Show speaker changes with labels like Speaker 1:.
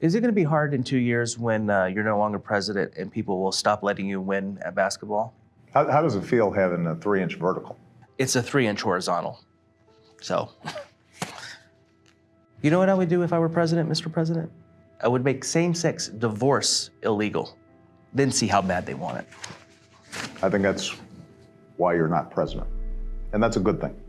Speaker 1: Is it going to be hard in two years when uh, you're no longer president and people will stop letting you win at basketball?
Speaker 2: How, how does it feel having a three inch vertical?
Speaker 1: It's a three inch horizontal. So, you know what I would do if I were president, Mr. President? I would make same sex divorce illegal, then see how bad they want it.
Speaker 2: I think that's why you're not president. And that's a good thing.